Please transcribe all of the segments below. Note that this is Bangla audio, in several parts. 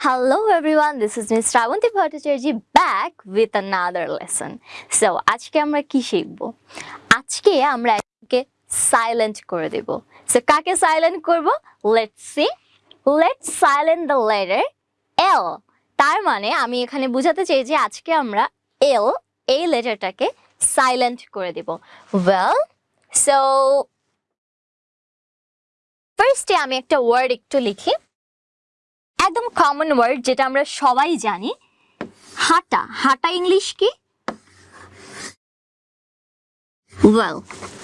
Hello everyone, this is Ms. Shravanti Bhattacharya back with another lesson. So আজকে আমরা কি শিখব? আজকে আমরা একে সাইলেন্ট করে দেব। সো কাকে সাইলেন্ট করব? Let's see let's silent the letter L তার মানে আমি এখানে বোঝাতে চাই যে আজকে আমরা এল এই লেটারটাকে সাইলেন্ট করে দেব। ওয়েল সো ফার্স্টে আমি একটা ওয়ার্ড একটু লিখি। একদম কমন ওয়ার্ড যেটা আমরা সবাই জানি। হাঁটা। হাঁটা ইংলিশ কি? ওয়েল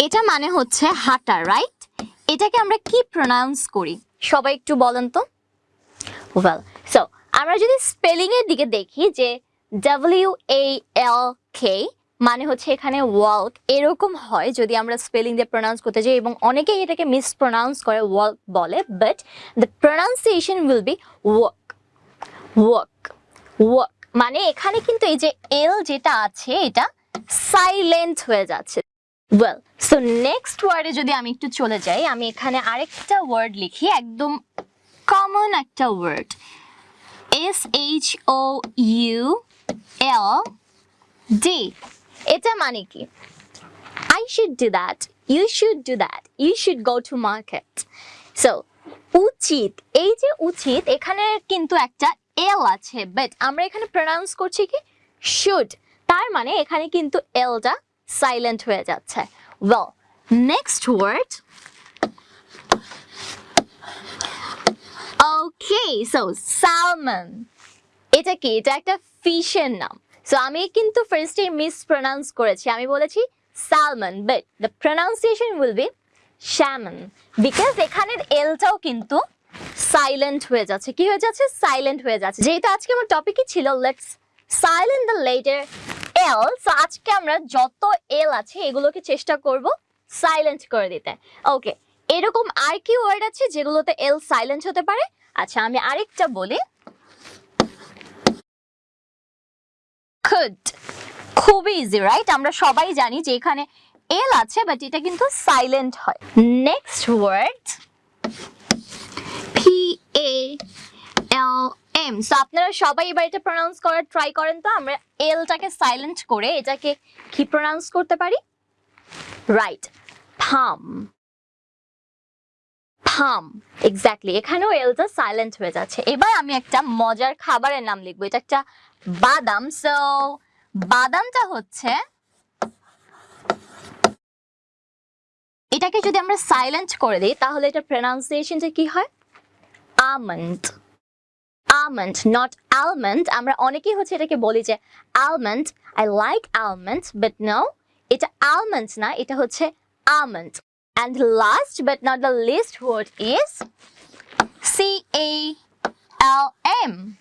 এটা মানে হচ্ছে হাঁটা রাইট এটাকে আমরা কি প্রোনাউন্স করি? সবাই একটু বলেন তো। ওয়েল সো আমরা যদি স্পেলিং এর দিকে দেখি যে ডাব্লিউ এ এল কে মানে হচ্ছে এখানে ওয়াল্ক এরকম হয় যদি আমরা স্পেলিং দিয়ে প্রোনাউন্স করতে যাই এবং অনেকেই এটাকে মিসপ্রোনাউন্স করে ওয়াল্ক বলে but the pronunciation will be work work work মানে এখানে কিন্তু এই যে এল যেটা আছে, এটা সাইলেন্ট হয়ে যাচ্ছে। ওয়েল সো নেক্সট ওয়ার্ডে যদি আমি একটু চলে যাই, আমি এখানে আরেকটা ওয়ার্ড লিখি, একদম কমন একটা word S H O U L D এটা মানে কি? I should do that you should do that you should go to market so উচিত। এই যে উচিত, এখানে কিন্তু একটা এল আছে বাট আমরা এখানে প্রোনাউন্স করছি কি? শুড তার মানে এখানে কিন্তু এলটা সাইলেন্ট হয়ে যাচ্ছে। Well next word okay so salmon এটা কি? এটা একটা ফিশের নাম। সো আমি কিন্তু ফার্স্টে মিস প্রনাউন্স করেছি। আমি বলেছি salmon but the pronunciation will be salmon because এখানের এলটাও কিন্তু সাইলেন্ট হয়ে যাচ্ছে। কি হয়ে যাচ্ছে? সাইলেন্ট হয়ে যাচ্ছে। যেহেতু আজকে আমার টপিকই ছিল let's silent the letter L so আজকে আমরা যত এল আছে, এগুলোকে চেষ্টা করব সাইলেন্ট করে দিতে। ওকে এরকম আর কি ওয়ার্ড আছে যেগুলোতে এল সাইলেন্ট হতে পারে? আচ্ছা আমি আরেকটা বলি। Could. খুবই ইজি রাইট আমরা সবাই জানি যে এখানে এল আছে বাট এটা কিন্তু সাইলেন্ট হয়। Next word P A M so আপনারা সবাই এবার এটা প্রোনাউন্স করার ট্রাই করেন তো। আমরা এলটাকে সাইলেন্ট করে এটাকে কি প্রোনাউন্স করতে পারি? রাইট ফাম ফাম এক্স্যাক্টলি এখানেও এলটা সাইলেন্ট হয়ে যাচ্ছে। এবার আমি একটা মজার খাবারের নাম লিখব। এটা একটা বাদাম। সো বাদামটা হচ্ছে এটাকে যদি আমরা সাইলেন্ট করে দিই, তাহলে এটা প্রনাউন্সিয়েশনটা কি হয়? আমন্ড আমন্ড নট আলমন্ড আমরা অনেকেই হচ্ছে এটাকে বলি যে almond I like almond but no এটা আলমন্ড না, এটা হচ্ছে almond And last but not the least word is C A L M.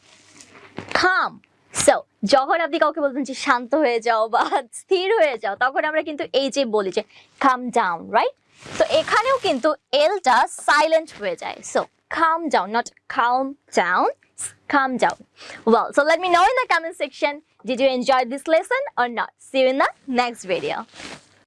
Calm. So, যখন আপনি কাউকে বলবেন যে শান্ত হয়ে যাও বা স্থির হয়ে যাও তখন আমরা কিন্তু এই যে বলি যে কাম ডাউন রাইট তো এখানেও কিন্তু এলটা সাইলেন্ট হয়ে যায় so calm down not calm down calm down well so let me know in the comment section did you enjoy this lesson or not see you in the next video